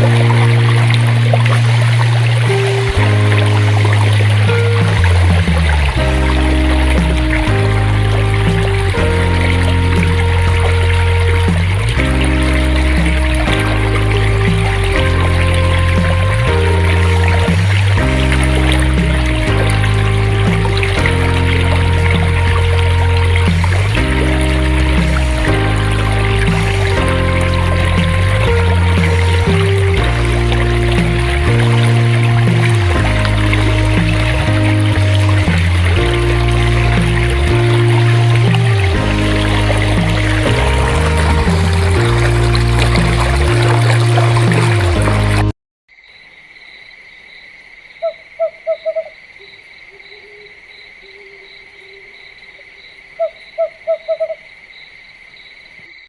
Música